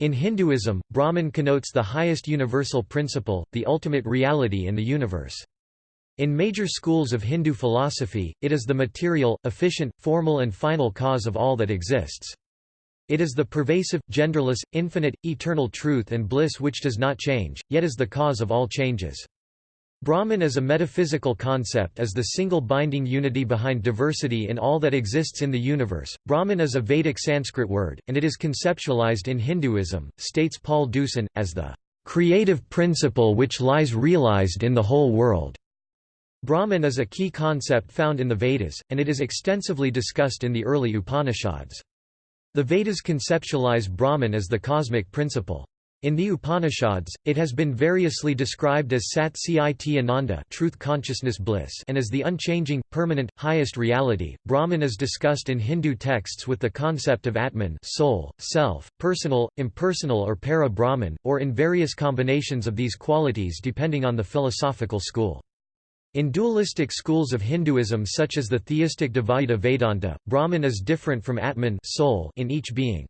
In Hinduism, Brahman connotes the highest universal principle, the ultimate reality in the universe. In major schools of Hindu philosophy, it is the material, efficient, formal and final cause of all that exists. It is the pervasive, genderless, infinite, eternal truth and bliss which does not change, yet is the cause of all changes. Brahman as a metaphysical concept is the single binding unity behind diversity in all that exists in the universe. Brahman is a Vedic Sanskrit word, and it is conceptualized in Hinduism, states Paul Deussen, as the creative principle which lies realized in the whole world. Brahman is a key concept found in the Vedas, and it is extensively discussed in the early Upanishads. The Vedas conceptualize Brahman as the cosmic principle. In the Upanishads, it has been variously described as Sat Chit Ananda truth consciousness bliss and as the unchanging, permanent, highest reality. Brahman is discussed in Hindu texts with the concept of Atman soul, self, personal, impersonal or para-Brahman, or in various combinations of these qualities depending on the philosophical school. In dualistic schools of Hinduism such as the theistic Dvaita Vedanta, Brahman is different from Atman soul in each being.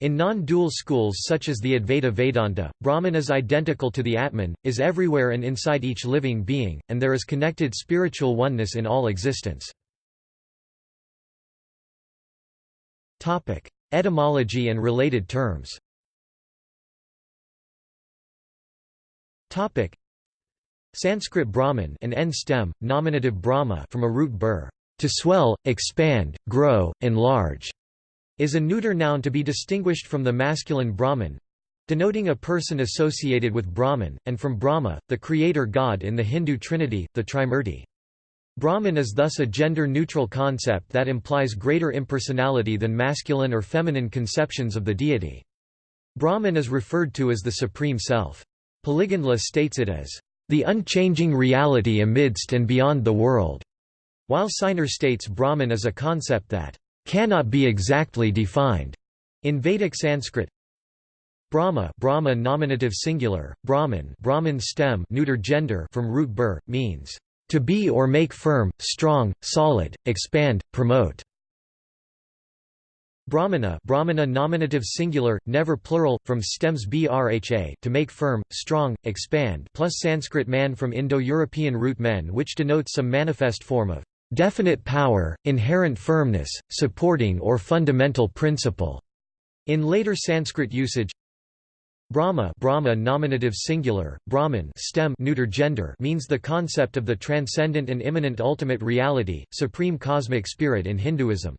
In non-dual schools such as the Advaita Vedanta, Brahman is identical to the Atman, is everywhere and inside each living being, and there is connected spiritual oneness in all existence. Etymology and related terms Sanskrit Brahman an n stem, nominative Brahma from a root bur, to swell, expand, grow, enlarge, is a neuter noun to be distinguished from the masculine Brahman, denoting a person associated with Brahman, and from Brahma, the creator god in the Hindu trinity, the Trimurti. Brahman is thus a gender-neutral concept that implies greater impersonality than masculine or feminine conceptions of the deity. Brahman is referred to as the Supreme Self. Puligandla states it as the unchanging reality amidst and beyond the world, while Siner states Brahman is a concept that cannot be exactly defined in Vedic Sanskrit. Brahma, Brahma nominative singular, Brahman, Brahman stem, neuter gender from root bur means to be or make firm, strong, solid, expand, promote. Brahmana Brahmana nominative singular, never plural, from stems brha to make firm, strong, expand plus Sanskrit man from Indo-European root men which denotes some manifest form of definite power, inherent firmness, supporting or fundamental principle. In later Sanskrit usage, Brahma, Brahma nominative singular, Brahman stem neuter gender means the concept of the transcendent and immanent ultimate reality, supreme cosmic spirit in Hinduism.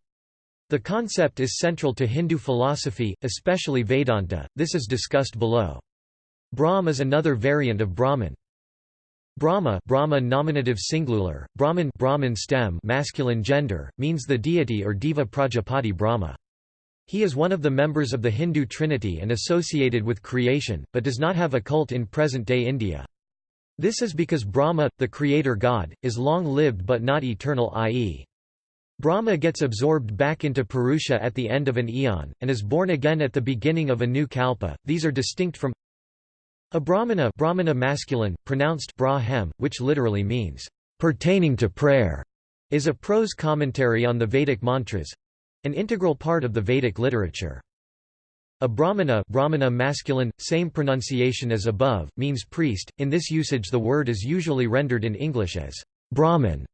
The concept is central to Hindu philosophy, especially Vedanta, this is discussed below. Brahm is another variant of Brahman. Brahma, Brahma nominative singular, Brahman, Brahman stem masculine gender, means the deity or Deva Prajapati Brahma. He is one of the members of the Hindu trinity and associated with creation, but does not have a cult in present-day India. This is because Brahma, the creator god, is long-lived but not eternal i.e. Brahma gets absorbed back into Purusha at the end of an eon, and is born again at the beginning of a new kalpa. These are distinct from a brahmana, brahmana masculine, pronounced brahem, which literally means pertaining to prayer, is a prose commentary on the Vedic mantras an integral part of the Vedic literature. A brahmana, brahmana masculine, same pronunciation as above, means priest. In this usage, the word is usually rendered in English as Brahman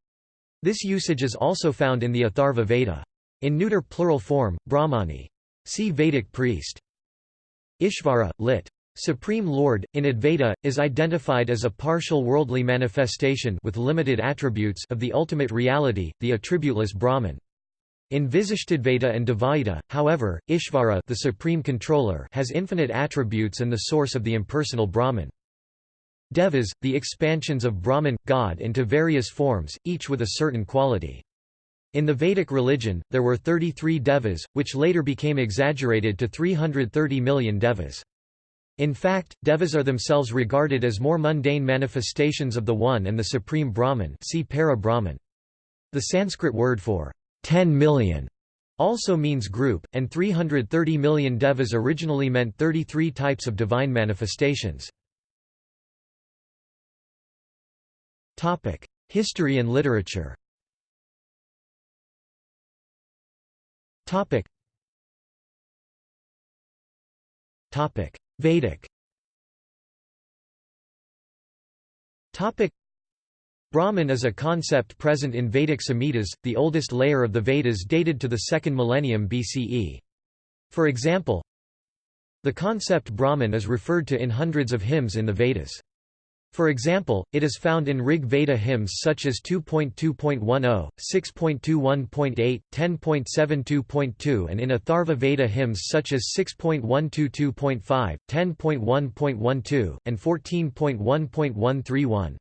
this usage is also found in the Atharva Veda. In neuter plural form, Brahmani. See Vedic priest. Ishvara, lit. Supreme Lord, in Advaita, is identified as a partial worldly manifestation with limited attributes of the ultimate reality, the attributeless Brahman. In Visishtadvaita and Dvaita, however, Ishvara the supreme controller has infinite attributes and the source of the impersonal Brahman. Devas, the expansions of Brahman, God into various forms, each with a certain quality. In the Vedic religion, there were 33 devas, which later became exaggerated to 330 million devas. In fact, devas are themselves regarded as more mundane manifestations of the One and the Supreme Brahman see para-Brahman. The Sanskrit word for 10 million also means group, and 330 million devas originally meant 33 types of divine manifestations. Topic: History and literature. Topic. Vedic Brahman is a concept present in Vedic Samhitas, the oldest layer of the Vedas dated to the 2nd millennium BCE. For example, the concept Brahman is referred to in hundreds of hymns in the Vedas. For example, it is found in Rig Veda hymns such as 2.2.10, 6.21.8, 10.72.2 and in Atharva Veda hymns such as 6.122.5, 10.1.12, and 14.1.131.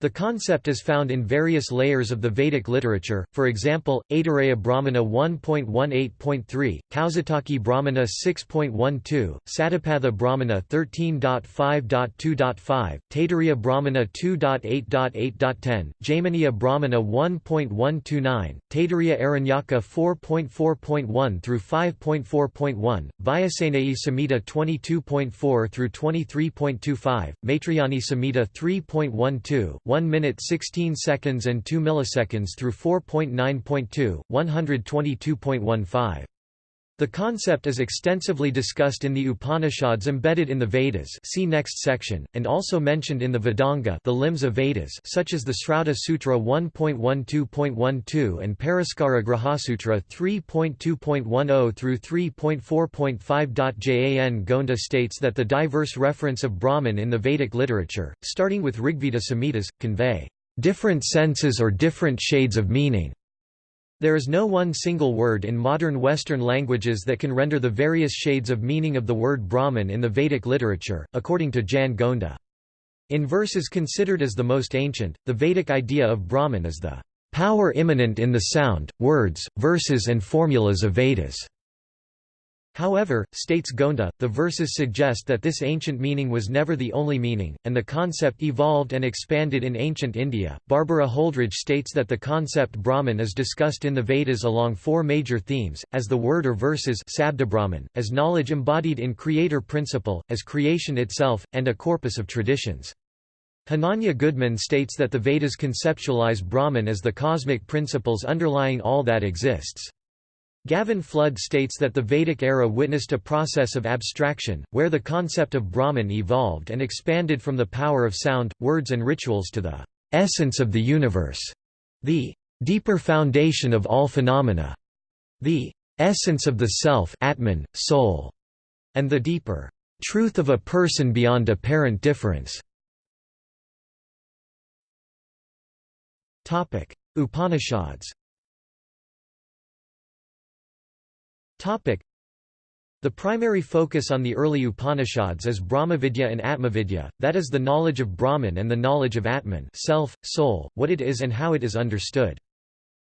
The concept is found in various layers of the Vedic literature, for example, Aitareya Brahmana 1.18.3, Kaushitaki Brahmana 6.12, Satapatha Brahmana 13.5.2.5, Taittiriya Brahmana 2.8.8.10, Jaiminiya Brahmana 1.129, Taittiriya Aranyaka 4.4.1 through 5.4.1, Vajasaneyi Samhita 22.4 through 23.25, Maitrayani Samhita 3.12, 1 minute 16 seconds and 2 milliseconds through 4.9.2, 122.15. The concept is extensively discussed in the Upanishads embedded in the Vedas see next section, and also mentioned in the Vedanga the limbs of Vedas such as the Srauta Sutra 1.12.12 and Paraskara Grihyasutra 3.2.10 through 3.4.5. Jan Gonda states that the diverse reference of Brahman in the Vedic literature, starting with Rigveda Samhitas, convey different senses or different shades of meaning there is no one single word in modern Western languages that can render the various shades of meaning of the word Brahman in the Vedic literature, according to Jan Gonda. In verses considered as the most ancient, the Vedic idea of Brahman is the power immanent in the sound, words, verses and formulas of Vedas. However, states Gonda, the verses suggest that this ancient meaning was never the only meaning, and the concept evolved and expanded in ancient India. Barbara Holdrege states that the concept Brahman is discussed in the Vedas along four major themes, as the word or verses as knowledge embodied in creator principle, as creation itself, and a corpus of traditions. Hananya Goodman states that the Vedas conceptualize Brahman as the cosmic principles underlying all that exists. Gavin Flood states that the Vedic era witnessed a process of abstraction, where the concept of Brahman evolved and expanded from the power of sound, words and rituals to the essence of the universe, the deeper foundation of all phenomena, the essence of the self Atman, soul, and the deeper truth of a person beyond apparent difference. Upanishads The primary focus on the early Upanishads is Brahmavidya and Atmavidya, that is the knowledge of Brahman and the knowledge of Atman self, soul, what it is and how it is understood.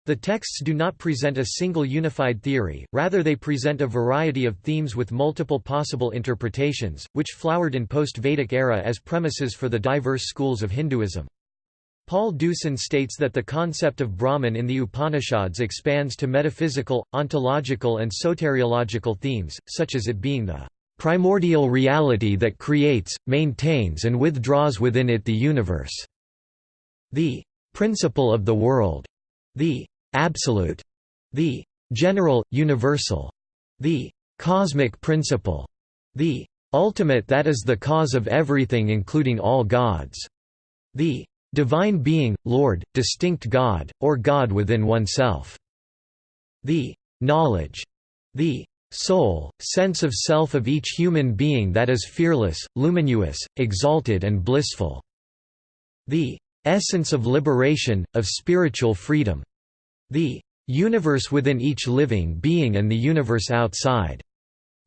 The texts do not present a single unified theory, rather they present a variety of themes with multiple possible interpretations, which flowered in post-Vedic era as premises for the diverse schools of Hinduism. Paul Deussen states that the concept of Brahman in the Upanishads expands to metaphysical, ontological and soteriological themes, such as it being the primordial reality that creates, maintains and withdraws within it the universe, the principle of the world, the absolute, the general, universal, the cosmic principle, the ultimate that is the cause of everything including all gods, the Divine being, Lord, distinct God, or God within oneself. The knowledge, the soul, sense of self of each human being that is fearless, luminous, exalted and blissful. The essence of liberation, of spiritual freedom. The universe within each living being and the universe outside.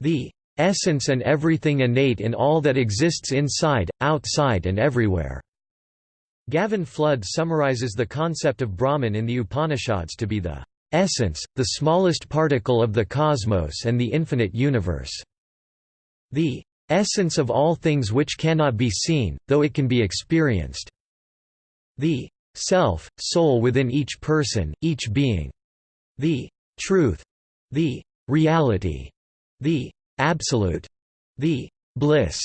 The essence and everything innate in all that exists inside, outside and everywhere. Gavin Flood summarizes the concept of Brahman in the Upanishads to be the essence, the smallest particle of the cosmos and the infinite universe. The essence of all things which cannot be seen, though it can be experienced. The self, soul within each person, each being. The truth. The reality. The absolute. The bliss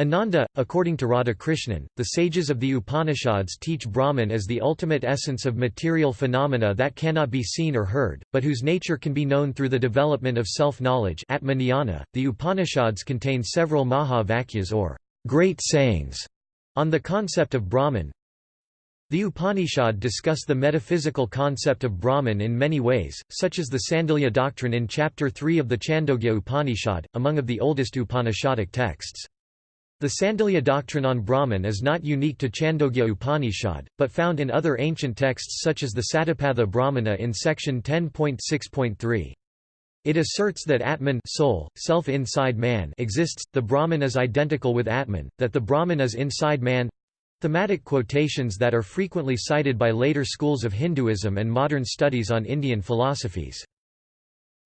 Ananda, according to Radhakrishnan, the sages of the Upanishads teach Brahman as the ultimate essence of material phenomena that cannot be seen or heard, but whose nature can be known through the development of self-knowledge The Upanishads contain several Mahavakyas or great sayings on the concept of Brahman. The Upanishad discuss the metaphysical concept of Brahman in many ways, such as the Sandilya doctrine in chapter 3 of the Chandogya Upanishad, among of the oldest Upanishadic texts. The Sandilya doctrine on Brahman is not unique to Chandogya Upanishad, but found in other ancient texts such as the Satapatha Brahmana in section 10.6.3. It asserts that Atman soul, self inside man exists, the Brahman is identical with Atman, that the Brahman is inside man thematic quotations that are frequently cited by later schools of Hinduism and modern studies on Indian philosophies.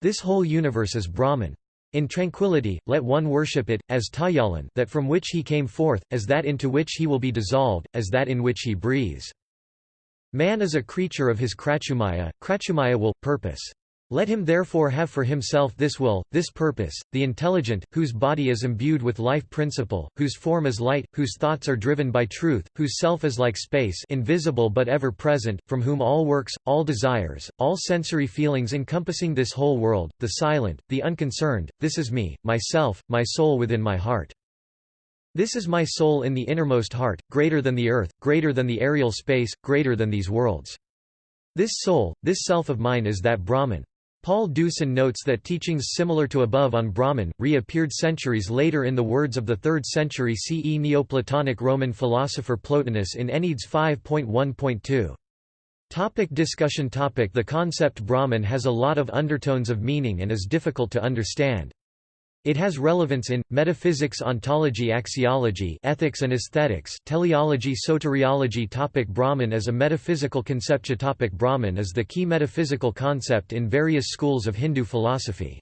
This whole universe is Brahman. In tranquility, let one worship it, as Tajjalan that from which he came forth, as that into which he will be dissolved, as that in which he breathes. Man is a creature of his Kratumaya, Kratumaya will, purpose. Let him therefore have for himself this will, this purpose, the intelligent, whose body is imbued with life principle, whose form is light, whose thoughts are driven by truth, whose self is like space invisible but ever present, from whom all works, all desires, all sensory feelings encompassing this whole world, the silent, the unconcerned, this is me, myself, my soul within my heart. This is my soul in the innermost heart, greater than the earth, greater than the aerial space, greater than these worlds. This soul, this self of mine is that Brahman. Paul Deussen notes that teachings similar to above on Brahman, re-appeared centuries later in the words of the 3rd century CE Neoplatonic Roman philosopher Plotinus in Enneads 5.1.2. Topic discussion topic The concept Brahman has a lot of undertones of meaning and is difficult to understand. It has relevance in, metaphysics ontology axiology ethics and aesthetics teleology soteriology topic Brahman as a metaphysical conception topic Brahman is the key metaphysical concept in various schools of Hindu philosophy.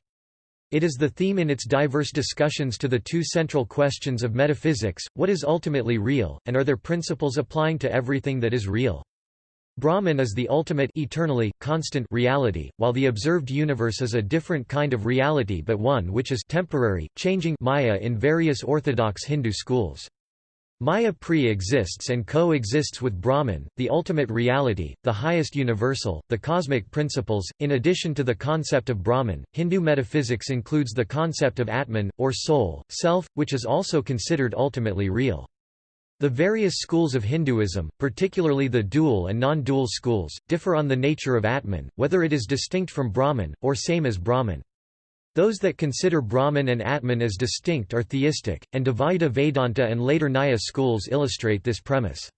It is the theme in its diverse discussions to the two central questions of metaphysics, what is ultimately real, and are there principles applying to everything that is real? Brahman is the ultimate eternally, constant reality, while the observed universe is a different kind of reality but one which is temporary, changing Maya in various orthodox Hindu schools. Maya pre-exists and co-exists with Brahman, the ultimate reality, the highest universal, the cosmic principles. In addition to the concept of Brahman, Hindu metaphysics includes the concept of Atman, or soul, self, which is also considered ultimately real. The various schools of Hinduism, particularly the dual and non-dual schools, differ on the nature of Atman, whether it is distinct from Brahman, or same as Brahman. Those that consider Brahman and Atman as distinct are theistic, and Dvaita Vedanta and later Nyaya schools illustrate this premise.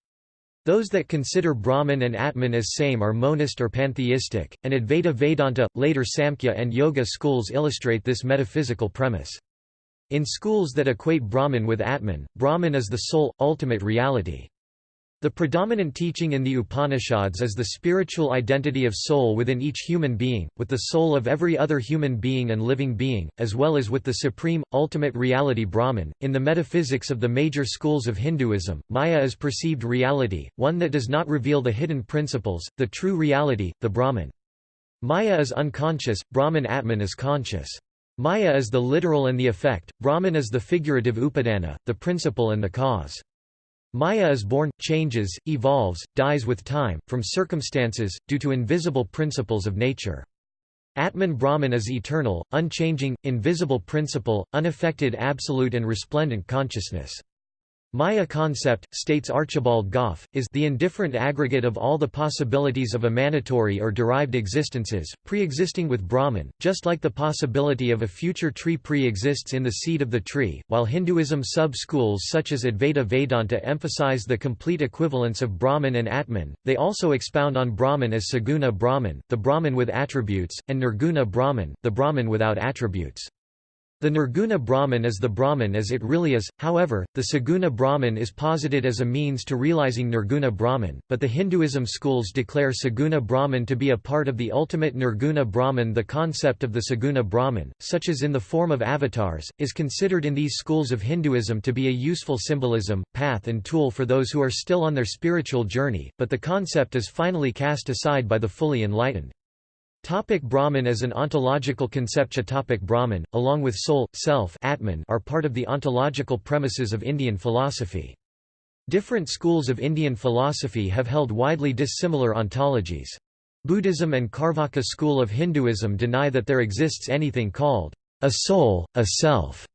Those that consider Brahman and Atman as same are monist or pantheistic, and Advaita Vedanta, later Samkhya and Yoga schools illustrate this metaphysical premise. In schools that equate Brahman with Atman, Brahman is the sole, ultimate reality. The predominant teaching in the Upanishads is the spiritual identity of soul within each human being, with the soul of every other human being and living being, as well as with the supreme, ultimate reality Brahman. In the metaphysics of the major schools of Hinduism, Maya is perceived reality, one that does not reveal the hidden principles, the true reality, the Brahman. Maya is unconscious, Brahman Atman is conscious. Maya is the literal and the effect, Brahman is the figurative upadana, the principle and the cause. Maya is born, changes, evolves, dies with time, from circumstances, due to invisible principles of nature. Atman Brahman is eternal, unchanging, invisible principle, unaffected absolute and resplendent consciousness. Maya concept, states Archibald Gough, is the indifferent aggregate of all the possibilities of emanatory or derived existences, pre-existing with Brahman, just like the possibility of a future tree pre-exists in the seed of the tree. While Hinduism sub-schools such as Advaita Vedanta emphasize the complete equivalence of Brahman and Atman, they also expound on Brahman as Saguna Brahman, the Brahman with attributes, and Nirguna Brahman, the Brahman without attributes. The Nirguna Brahman is the Brahman as it really is, however, the Saguna Brahman is posited as a means to realizing Nirguna Brahman, but the Hinduism schools declare Saguna Brahman to be a part of the ultimate Nirguna Brahman The concept of the Saguna Brahman, such as in the form of avatars, is considered in these schools of Hinduism to be a useful symbolism, path and tool for those who are still on their spiritual journey, but the concept is finally cast aside by the fully enlightened. Topic Brahman as an ontological conception Topic Brahman, along with soul, self Atman are part of the ontological premises of Indian philosophy. Different schools of Indian philosophy have held widely dissimilar ontologies. Buddhism and Carvaka school of Hinduism deny that there exists anything called a soul, a self,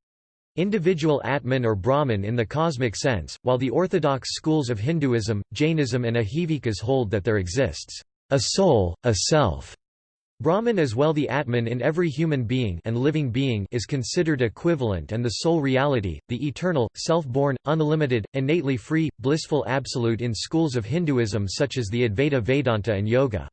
individual Atman or Brahman in the cosmic sense, while the orthodox schools of Hinduism, Jainism and Ajivikas hold that there exists a soul, a self. Brahman as well the Atman in every human being and living being is considered equivalent and the sole reality, the eternal, self-born, unlimited, innately free, blissful absolute in schools of Hinduism such as the Advaita Vedanta and Yoga.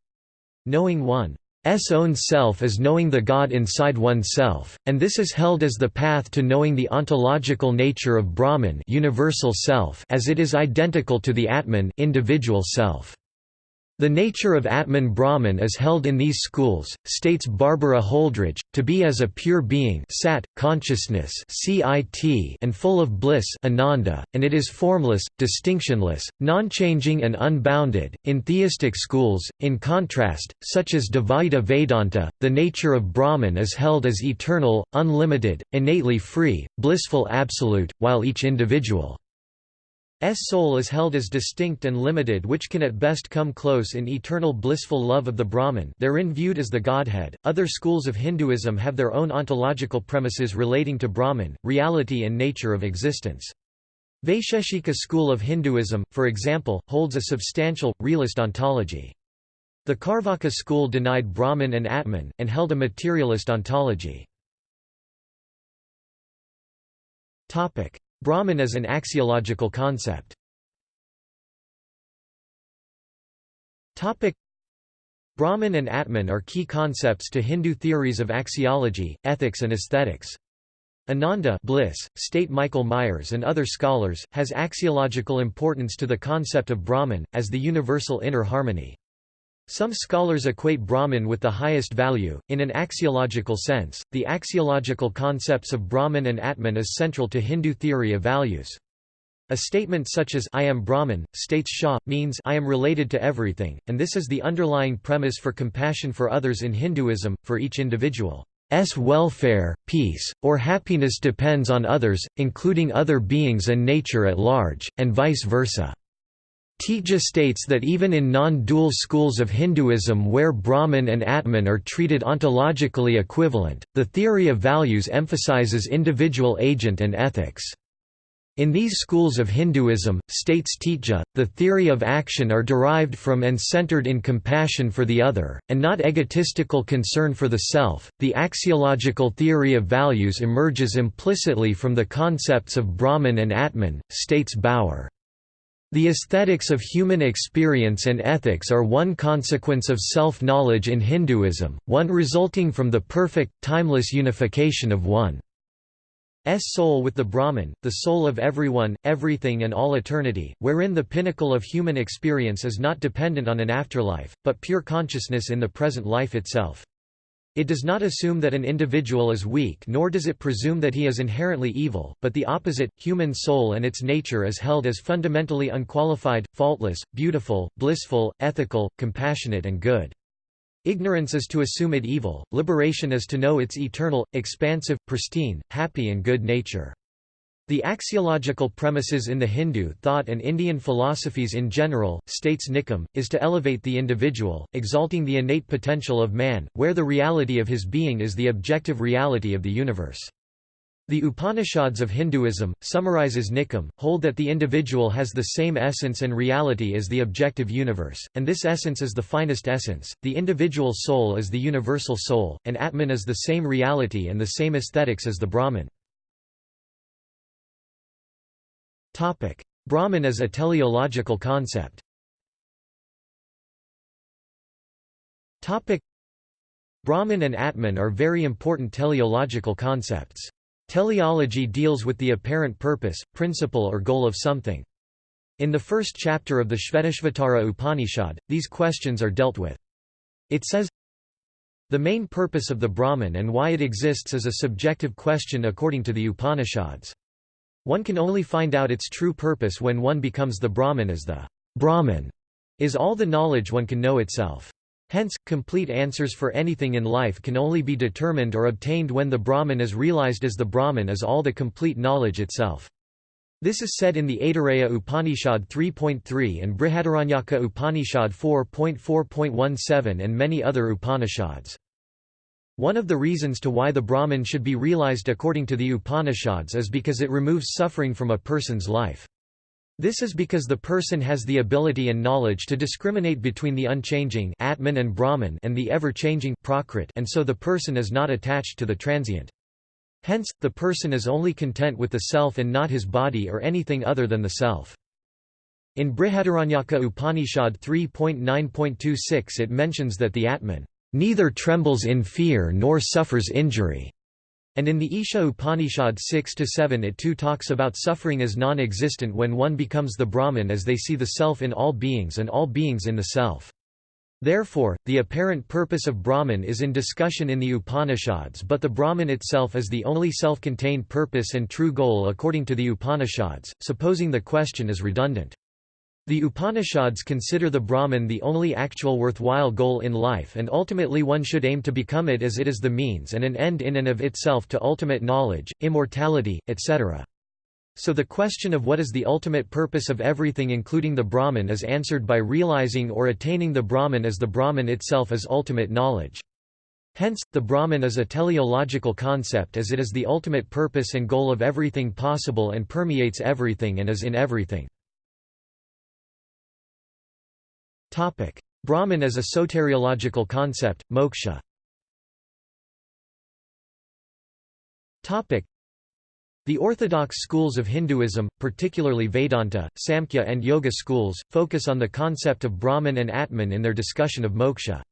Knowing one's own self is knowing the God inside oneself, and this is held as the path to knowing the ontological nature of Brahman universal self as it is identical to the Atman individual self. The nature of Atman Brahman is held in these schools, states Barbara Holdrege, to be as a pure being sat, consciousness CIT and full of bliss ananda, and it is formless, distinctionless, non-changing and unbounded. In theistic schools, in contrast, such as Dvaita Vedanta, the nature of Brahman is held as eternal, unlimited, innately free, blissful absolute, while each individual soul is held as distinct and limited which can at best come close in eternal blissful love of the Brahman therein viewed as the Godhead. Other schools of Hinduism have their own ontological premises relating to Brahman, reality and nature of existence. Vaisheshika school of Hinduism, for example, holds a substantial, realist ontology. The Carvaka school denied Brahman and Atman, and held a materialist ontology. Brahman is an axiological concept. Brahman and Atman are key concepts to Hindu theories of axiology, ethics and aesthetics. Ananda bliss, state Michael Myers and other scholars, has axiological importance to the concept of Brahman, as the universal inner harmony. Some scholars equate Brahman with the highest value. In an axiological sense, the axiological concepts of Brahman and Atman is central to Hindu theory of values. A statement such as I am Brahman, states Shah, means I am related to everything, and this is the underlying premise for compassion for others in Hinduism, for each individual's welfare, peace, or happiness depends on others, including other beings and nature at large, and vice versa. Tija states that even in non-dual schools of Hinduism where Brahman and Atman are treated ontologically equivalent, the theory of values emphasizes individual agent and ethics. In these schools of Hinduism, states Tija, the theory of action are derived from and centered in compassion for the other, and not egotistical concern for the self. The axiological theory of values emerges implicitly from the concepts of Brahman and Atman, states Bauer. The aesthetics of human experience and ethics are one consequence of self-knowledge in Hinduism, one resulting from the perfect, timeless unification of one's soul with the Brahman, the soul of everyone, everything and all eternity, wherein the pinnacle of human experience is not dependent on an afterlife, but pure consciousness in the present life itself. It does not assume that an individual is weak nor does it presume that he is inherently evil, but the opposite, human soul and its nature is held as fundamentally unqualified, faultless, beautiful, blissful, ethical, compassionate and good. Ignorance is to assume it evil, liberation is to know its eternal, expansive, pristine, happy and good nature. The axiological premises in the Hindu thought and Indian philosophies in general, states Nikam, is to elevate the individual, exalting the innate potential of man, where the reality of his being is the objective reality of the universe. The Upanishads of Hinduism, summarizes Nikam, hold that the individual has the same essence and reality as the objective universe, and this essence is the finest essence, the individual soul is the universal soul, and Atman is the same reality and the same aesthetics as the Brahman. Brahman as a teleological concept Brahman and Atman are very important teleological concepts. Teleology deals with the apparent purpose, principle or goal of something. In the first chapter of the Shvetashvatara Upanishad, these questions are dealt with. It says, The main purpose of the Brahman and why it exists is a subjective question according to the Upanishads. One can only find out its true purpose when one becomes the Brahman as the Brahman is all the knowledge one can know itself. Hence, complete answers for anything in life can only be determined or obtained when the Brahman is realized as the Brahman is all the complete knowledge itself. This is said in the Aitareya Upanishad 3.3 and Brihadaranyaka Upanishad 4.4.17 and many other Upanishads. One of the reasons to why the Brahman should be realized according to the Upanishads is because it removes suffering from a person's life. This is because the person has the ability and knowledge to discriminate between the unchanging Atman and Brahman and the ever-changing Prakrit and so the person is not attached to the transient. Hence, the person is only content with the self and not his body or anything other than the self. In Brihadaranyaka Upanishad 3.9.26 it mentions that the Atman neither trembles in fear nor suffers injury. And in the Isha Upanishad 6-7 it too talks about suffering as non-existent when one becomes the Brahman as they see the self in all beings and all beings in the self. Therefore, the apparent purpose of Brahman is in discussion in the Upanishads but the Brahman itself is the only self-contained purpose and true goal according to the Upanishads, supposing the question is redundant. The Upanishads consider the Brahman the only actual worthwhile goal in life and ultimately one should aim to become it as it is the means and an end in and of itself to ultimate knowledge, immortality, etc. So the question of what is the ultimate purpose of everything including the Brahman is answered by realizing or attaining the Brahman as the Brahman itself is ultimate knowledge. Hence, the Brahman is a teleological concept as it is the ultimate purpose and goal of everything possible and permeates everything and is in everything. Brahman as a soteriological concept, moksha Topic: the orthodox schools of Hinduism, particularly Vedanta, Samkhya and Yoga schools, focus on the concept of Brahman and Atman in their discussion of moksha.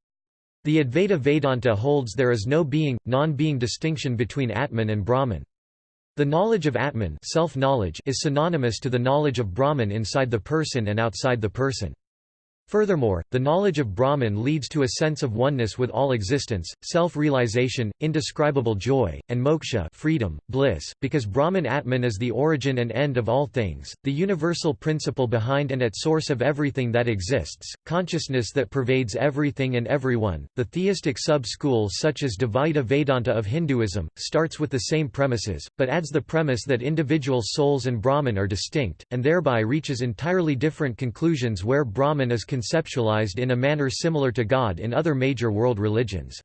The Advaita Vedanta holds there is no being, non-being distinction between Atman and Brahman. The knowledge of Atman self-knowledge is synonymous to the knowledge of Brahman inside the person and outside the person. Furthermore, the knowledge of Brahman leads to a sense of oneness with all existence, self-realization, indescribable joy, and moksha freedom, bliss, because Brahman Atman is the origin and end of all things, the universal principle behind and at source of everything that exists, consciousness that pervades everything and everyone. The theistic sub-school such as Dvaita Vedanta of Hinduism, starts with the same premises, but adds the premise that individual souls and Brahman are distinct, and thereby reaches entirely different conclusions where Brahman is conceptualized in a manner similar to God in other major world religions.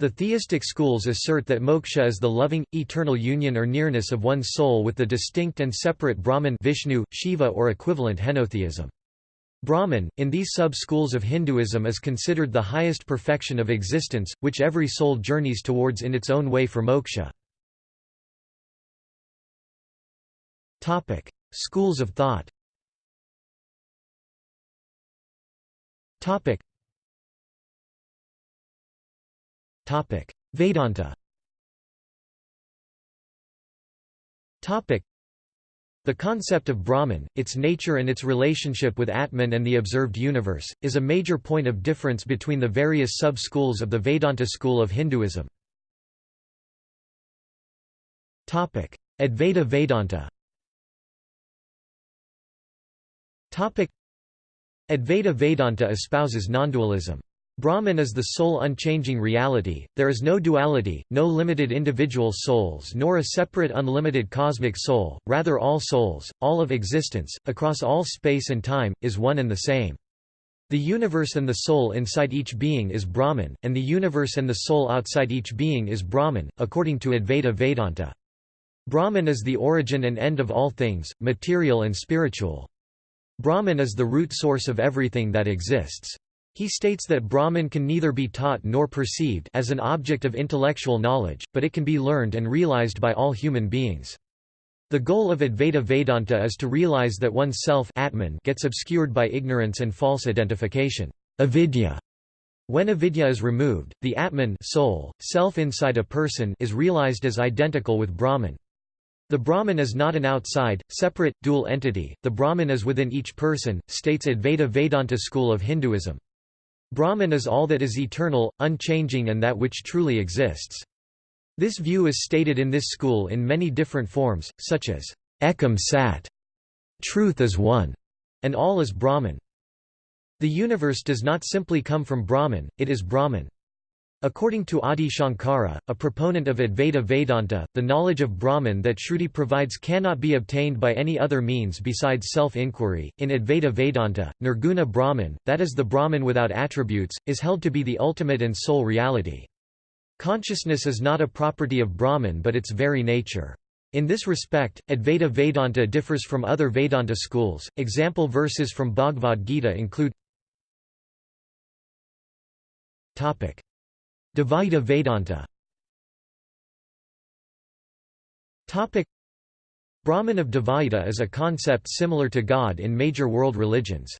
The theistic schools assert that moksha is the loving, eternal union or nearness of one's soul with the distinct and separate Brahman Vishnu, Shiva or equivalent henotheism. Brahman, in these sub-schools of Hinduism is considered the highest perfection of existence, which every soul journeys towards in its own way for moksha. Schools of thought Topic. Topic. Vedanta Topic. The concept of Brahman, its nature and its relationship with Atman and the observed universe, is a major point of difference between the various sub-schools of the Vedanta school of Hinduism. Advaita Vedanta Advaita Vedanta espouses nondualism. Brahman is the sole unchanging reality, there is no duality, no limited individual souls nor a separate unlimited cosmic soul, rather all souls, all of existence, across all space and time, is one and the same. The universe and the soul inside each being is Brahman, and the universe and the soul outside each being is Brahman, according to Advaita Vedanta. Brahman is the origin and end of all things, material and spiritual. Brahman is the root source of everything that exists. He states that Brahman can neither be taught nor perceived as an object of intellectual knowledge, but it can be learned and realized by all human beings. The goal of Advaita Vedanta is to realize that one's self Atman gets obscured by ignorance and false identification avidya. When avidya is removed, the Atman soul, self inside a person is realized as identical with Brahman. The Brahman is not an outside, separate, dual entity, the Brahman is within each person, states Advaita Vedanta school of Hinduism. Brahman is all that is eternal, unchanging and that which truly exists. This view is stated in this school in many different forms, such as ekam sat, truth is one, and all is Brahman. The universe does not simply come from Brahman, it is Brahman. According to Adi Shankara, a proponent of Advaita Vedanta, the knowledge of Brahman that Shruti provides cannot be obtained by any other means besides self-inquiry. In Advaita Vedanta, Nirguna Brahman, that is the Brahman without attributes, is held to be the ultimate and sole reality. Consciousness is not a property of Brahman but its very nature. In this respect, Advaita Vedanta differs from other Vedanta schools. Example verses from Bhagavad Gita include Dvaita Vedanta Brahman of Dvaita is a concept similar to God in major world religions.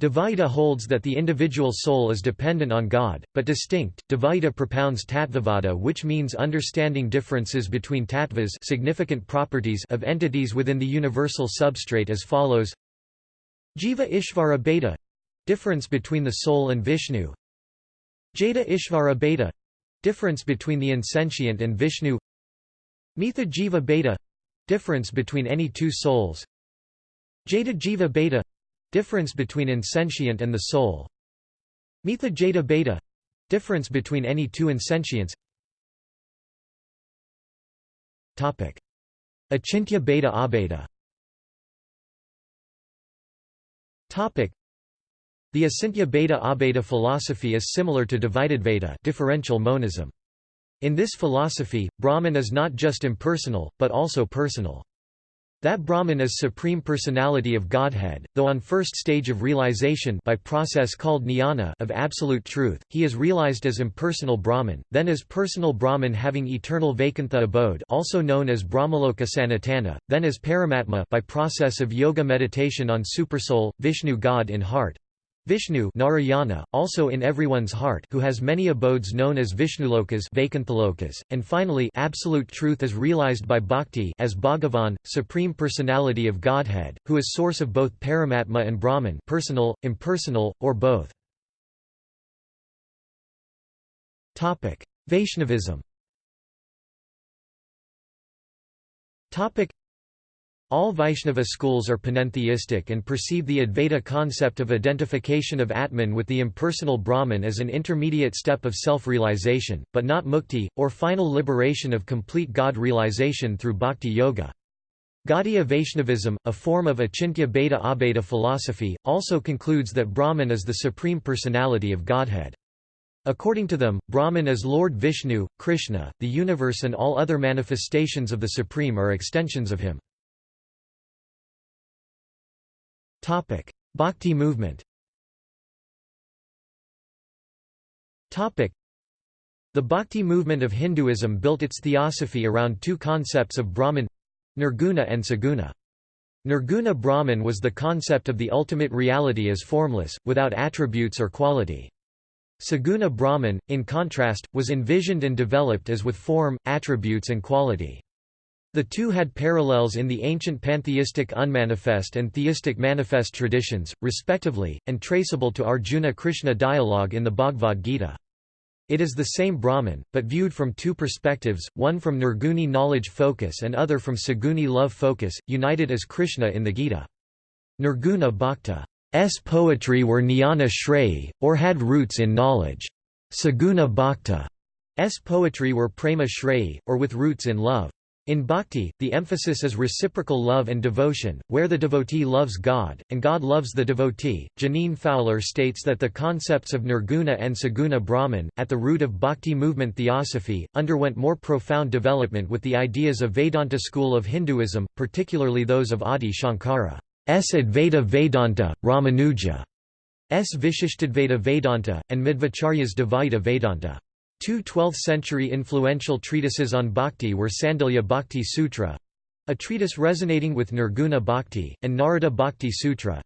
Dvaita holds that the individual soul is dependent on God, but distinct. Dvaita propounds tattvavada which means understanding differences between tattvas significant properties of entities within the universal substrate as follows Jiva Ishvara Bheda — difference between the soul and Vishnu Jada Ishvara Bheda difference between the insentient and Vishnu. Mitha Jiva Bheda difference between any two souls. Jada Jiva Bheda difference between insentient and the soul. Mitha Jada Bheda difference between any two insentients. Topic. Achintya Bheda Abheda Topic the Achintya Bheda Abheda philosophy is similar to divided Veda differential monism. In this philosophy, Brahman is not just impersonal, but also personal. That Brahman is supreme personality of Godhead, though on first stage of realization by process called jnana of absolute truth, he is realized as impersonal Brahman, then as personal Brahman having eternal Vaikuntha abode also known as Brahmaloka Sanatana, then as Paramatma by process of yoga meditation on Supersoul, Vishnu God in heart, Vishnu Narayana, also in everyone's heart who has many abodes known as Vishnulokas and finally absolute truth is realized by bhakti as Bhagavan, Supreme Personality of Godhead, who is source of both Paramatma and Brahman personal, impersonal, or both. Vaishnavism all Vaishnava schools are panentheistic and perceive the Advaita concept of identification of Atman with the impersonal Brahman as an intermediate step of self-realization, but not mukti, or final liberation of complete God realization through bhakti yoga. Gaudiya Vaishnavism, a form of Achintya Bheda Abheda philosophy, also concludes that Brahman is the supreme personality of Godhead. According to them, Brahman is Lord Vishnu, Krishna, the universe and all other manifestations of the Supreme are extensions of him. Topic: Bhakti movement. Topic: The Bhakti movement of Hinduism built its theosophy around two concepts of Brahman Nirguna and Saguna. Nirguna Brahman was the concept of the ultimate reality as formless, without attributes or quality. Saguna Brahman, in contrast, was envisioned and developed as with form, attributes and quality. The two had parallels in the ancient pantheistic unmanifest and theistic manifest traditions, respectively, and traceable to Arjuna-Krishna dialogue in the Bhagavad Gita. It is the same Brahman, but viewed from two perspectives, one from Nirguni knowledge focus and other from Saguni love focus, united as Krishna in the Gita. Nirguna Bhakta's poetry were jnana shreyi, or had roots in knowledge. Saguna Bhakta's poetry were prema shreyi, or with roots in love. In bhakti, the emphasis is reciprocal love and devotion, where the devotee loves God, and God loves the devotee. Jeaneane Fowler states that the concepts of Nirguna and Saguna Brahman, at the root of bhakti movement theosophy, underwent more profound development with the ideas of Vedanta school of Hinduism, particularly those of Adi Shankara. S. Advaita Vedanta, Ramanuja. S. Vishishtadvaita Vedanta, and Madhvacharya's Dvaita Vedanta. Two 12th-century influential treatises on bhakti were Sandilya Bhakti Sutra a treatise resonating with Nirguna Bhakti, and Narada Bhakti Sutra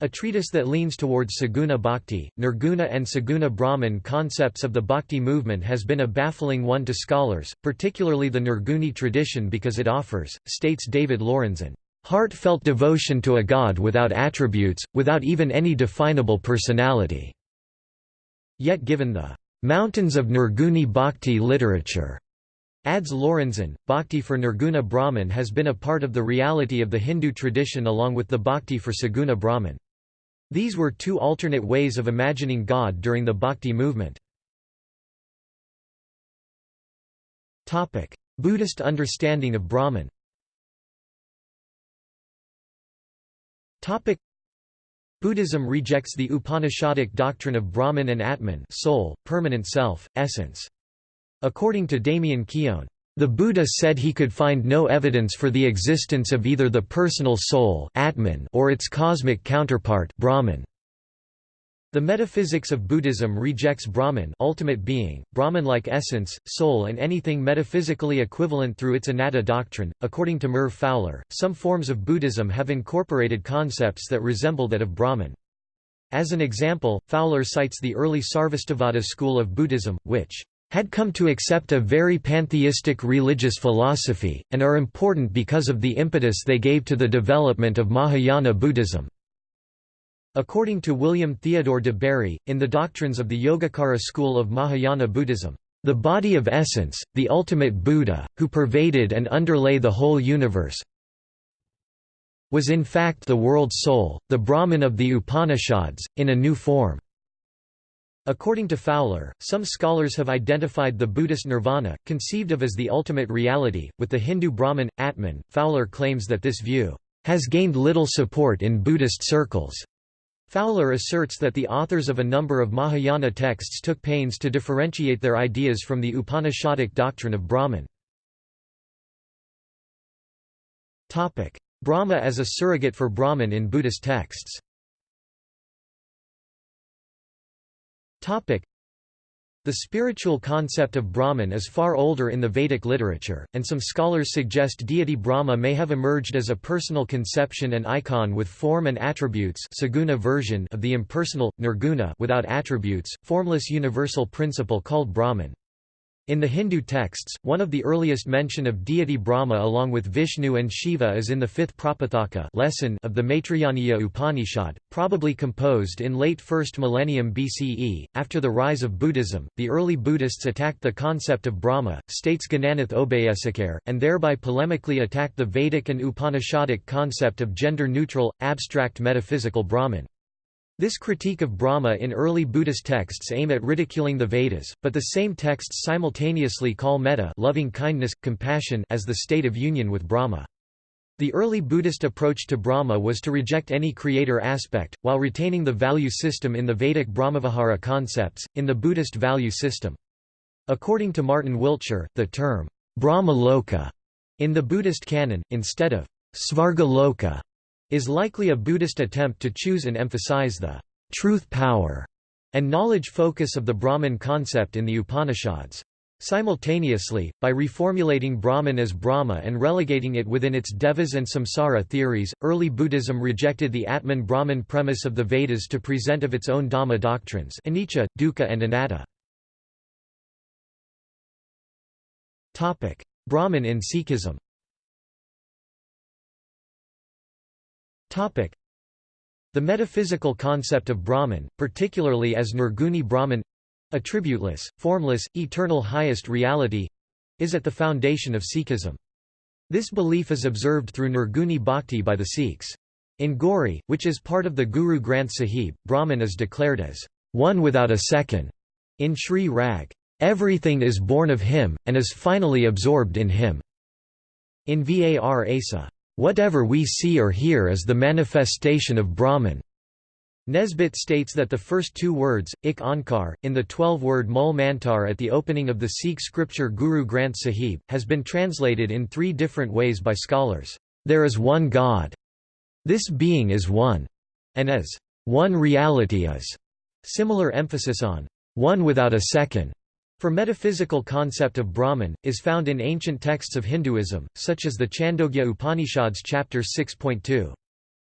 a treatise that leans towards Saguna Bhakti. Nirguna and Saguna Brahman concepts of the Bhakti movement has been a baffling one to scholars, particularly the Nirguni tradition because it offers, states David Lorenzen, heartfelt devotion to a god without attributes, without even any definable personality. Yet given the Mountains of Nirguni Bhakti literature. Adds Lorenzen, Bhakti for Nirguna Brahman has been a part of the reality of the Hindu tradition along with the Bhakti for Saguna Brahman. These were two alternate ways of imagining God during the Bhakti movement. Buddhist understanding of Brahman Buddhism rejects the Upanishadic doctrine of Brahman and Atman soul, permanent self, essence. According to Damien Keown, the Buddha said he could find no evidence for the existence of either the personal soul Atman or its cosmic counterpart Brahman. The metaphysics of Buddhism rejects Brahman ultimate being, Brahman-like essence, soul and anything metaphysically equivalent through its anatta doctrine. According to Merv Fowler, some forms of Buddhism have incorporated concepts that resemble that of Brahman. As an example, Fowler cites the early Sarvastivada school of Buddhism, which had come to accept a very pantheistic religious philosophy, and are important because of the impetus they gave to the development of Mahayana Buddhism. According to William Theodore de Bary, in the doctrines of the Yogacara school of Mahayana Buddhism, the body of essence, the ultimate Buddha, who pervaded and underlay the whole universe, was in fact the world's soul, the Brahman of the Upanishads, in a new form. According to Fowler, some scholars have identified the Buddhist nirvana, conceived of as the ultimate reality, with the Hindu Brahman, Atman. Fowler claims that this view has gained little support in Buddhist circles. Fowler asserts that the authors of a number of Mahayana texts took pains to differentiate their ideas from the Upanishadic doctrine of Brahman. Brahma as a surrogate for Brahman in Buddhist texts the spiritual concept of Brahman is far older in the Vedic literature, and some scholars suggest deity Brahma may have emerged as a personal conception and icon with form and attributes saguna version of the impersonal, nirguna without attributes, formless universal principle called Brahman. In the Hindu texts, one of the earliest mention of deity Brahma along with Vishnu and Shiva is in the fifth Prapathaka lesson of the Maitrayaniya Upanishad, probably composed in late 1st millennium BCE. After the rise of Buddhism, the early Buddhists attacked the concept of Brahma, states Gananath Obeyesekere, and thereby polemically attacked the Vedic and Upanishadic concept of gender-neutral, abstract metaphysical Brahman. This critique of Brahma in early Buddhist texts aim at ridiculing the Vedas, but the same texts simultaneously call metta loving kindness, compassion as the state of union with Brahma. The early Buddhist approach to Brahma was to reject any creator aspect, while retaining the value system in the Vedic Brahmavihara concepts, in the Buddhist value system. According to Martin Wiltshire, the term, Brahma Loka, in the Buddhist canon, instead of Svarga Loka, is likely a Buddhist attempt to choose and emphasize the truth power and knowledge focus of the Brahman concept in the Upanishads. Simultaneously, by reformulating Brahman as Brahma and relegating it within its Devas and Samsara theories, early Buddhism rejected the Atman-Brahman premise of the Vedas to present of its own Dhamma doctrines anicca, dukkha and anatta. Brahman in Sikhism The metaphysical concept of Brahman, particularly as Nirguni Brahman—attributeless, formless, eternal highest reality—is at the foundation of Sikhism. This belief is observed through Nirguni Bhakti by the Sikhs. In Gauri, which is part of the Guru Granth Sahib, Brahman is declared as one without a second. In Sri Rag, everything is born of him, and is finally absorbed in him. In Var Asa, Whatever we see or hear is the manifestation of Brahman. Nesbitt states that the first two words, ik ankar, in the twelve-word Mul Mantar at the opening of the Sikh scripture Guru Granth Sahib, has been translated in three different ways by scholars. There is one God. This being is one. And as one reality is. Similar emphasis on one without a second. For metaphysical concept of Brahman, is found in ancient texts of Hinduism, such as the Chandogya Upanishads chapter 6.2.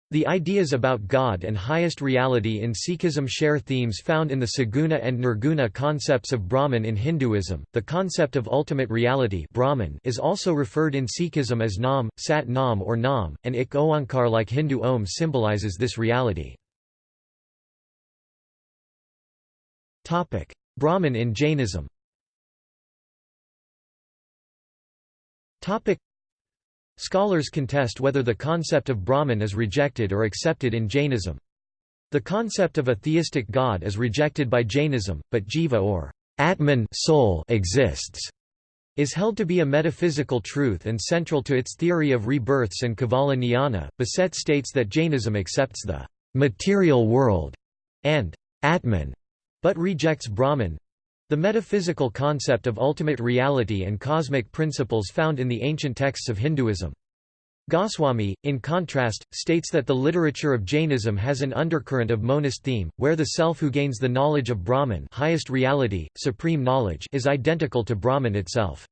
The ideas about God and highest reality in Sikhism share themes found in the Saguna and Nirguna concepts of Brahman in Hinduism. The concept of ultimate reality Brahman is also referred in Sikhism as Nam, Sat Nam or Nam, and Ik Oankar like Hindu Om symbolizes this reality. Brahman in Jainism Scholars contest whether the concept of Brahman is rejected or accepted in Jainism. The concept of a theistic god is rejected by Jainism, but jiva or Atman soul exists is held to be a metaphysical truth and central to its theory of rebirths and Kevala Jnana. Bessette states that Jainism accepts the material world and Atman, but rejects Brahman the metaphysical concept of ultimate reality and cosmic principles found in the ancient texts of Hinduism. Goswami, in contrast, states that the literature of Jainism has an undercurrent of monist theme, where the self who gains the knowledge of Brahman highest reality, supreme knowledge is identical to Brahman itself.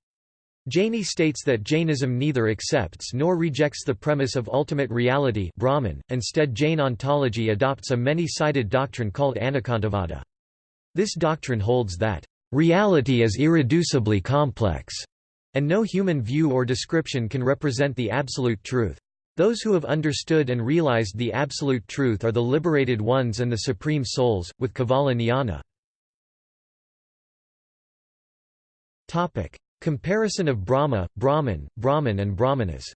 Jaini states that Jainism neither accepts nor rejects the premise of ultimate reality Brahman, instead Jain ontology adopts a many-sided doctrine called Anekantavada. This doctrine holds that, "...reality is irreducibly complex." And no human view or description can represent the absolute truth. Those who have understood and realized the absolute truth are the liberated ones and the supreme souls, with Kevala Jnana. Comparison of Brahma, Brahman, Brahmin and Brahmanas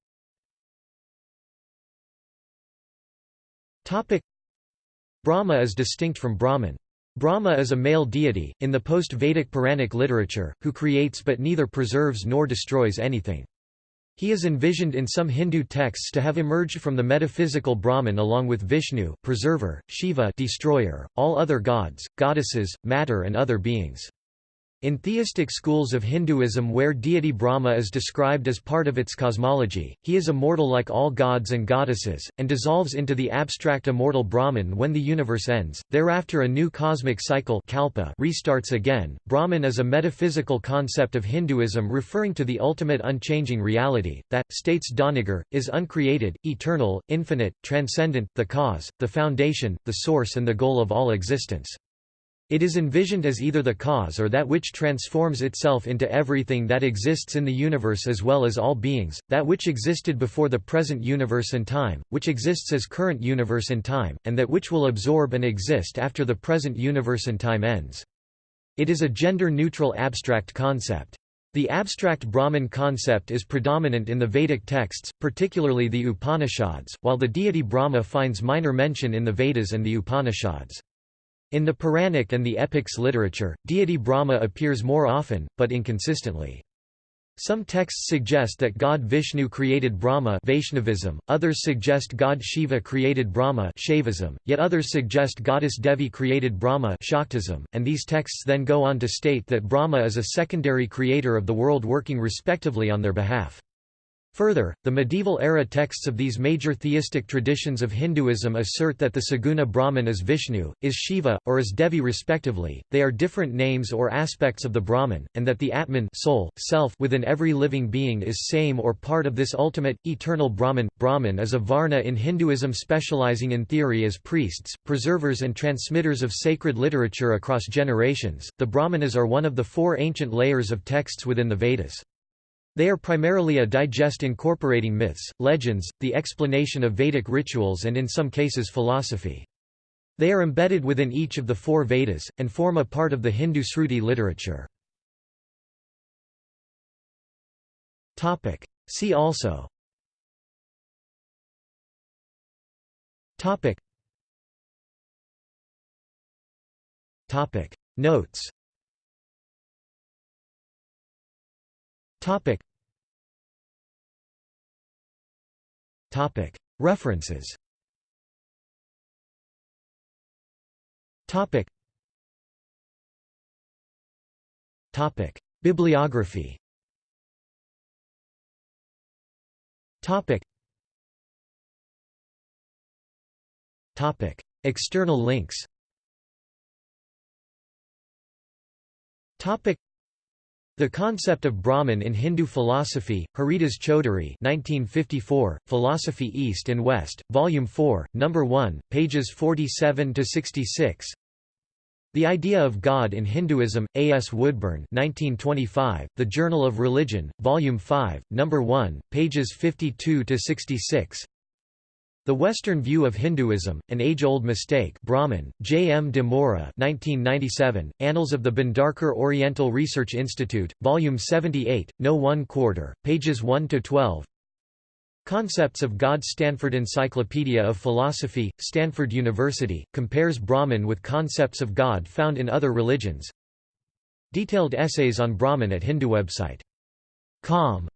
Brahma is distinct from Brahman. Brahma is a male deity, in the post-Vedic Puranic literature, who creates but neither preserves nor destroys anything. He is envisioned in some Hindu texts to have emerged from the metaphysical Brahman along with Vishnu preserver, Shiva destroyer, all other gods, goddesses, matter and other beings. In theistic schools of Hinduism where deity Brahma is described as part of its cosmology, he is immortal like all gods and goddesses, and dissolves into the abstract immortal Brahman when the universe ends. Thereafter a new cosmic cycle kalpa restarts again. Brahman is a metaphysical concept of Hinduism referring to the ultimate unchanging reality, that, states Doniger, is uncreated, eternal, infinite, transcendent, the cause, the foundation, the source and the goal of all existence. It is envisioned as either the cause or that which transforms itself into everything that exists in the universe as well as all beings, that which existed before the present universe and time, which exists as current universe and time, and that which will absorb and exist after the present universe and time ends. It is a gender-neutral abstract concept. The abstract Brahman concept is predominant in the Vedic texts, particularly the Upanishads, while the deity Brahma finds minor mention in the Vedas and the Upanishads. In the Puranic and the epics literature, deity Brahma appears more often, but inconsistently. Some texts suggest that god Vishnu created Brahma Vaishnavism, others suggest god Shiva created Brahma Shaivism, yet others suggest goddess Devi created Brahma Shaktism, and these texts then go on to state that Brahma is a secondary creator of the world working respectively on their behalf. Further, the medieval-era texts of these major theistic traditions of Hinduism assert that the Saguna Brahman is Vishnu, is Shiva, or is Devi respectively, they are different names or aspects of the Brahman, and that the Atman soul, self within every living being is same or part of this ultimate, eternal Brahman. Brahmin is a Varna in Hinduism specializing in theory as priests, preservers and transmitters of sacred literature across generations. The Brahmanas are one of the four ancient layers of texts within the Vedas. They are primarily a digest incorporating myths, legends, the explanation of Vedic rituals and in some cases philosophy. They are embedded within each of the four Vedas, and form a part of the Hindu Sruti literature. See also. Notes Topic. Topic. References. Topic. Topic. Bibliography. Topic. Topic. External links. Topic. The concept of Brahman in Hindu philosophy, Haridas Chaudhuri 1954, Philosophy East and West, Volume 4, No. 1, pages 47–66 The Idea of God in Hinduism, A. S. Woodburn 1925, The Journal of Religion, Volume 5, No. 1, pages 52–66 the Western View of Hinduism, An Age-Old Mistake Brahman, J. M. de Moura 1997, Annals of the Bhandarkar Oriental Research Institute, Volume 78, No. 1 quarter, pages 1–12 Concepts of God Stanford Encyclopedia of Philosophy, Stanford University, compares Brahman with concepts of God found in other religions Detailed essays on Brahman at Hindu website. Com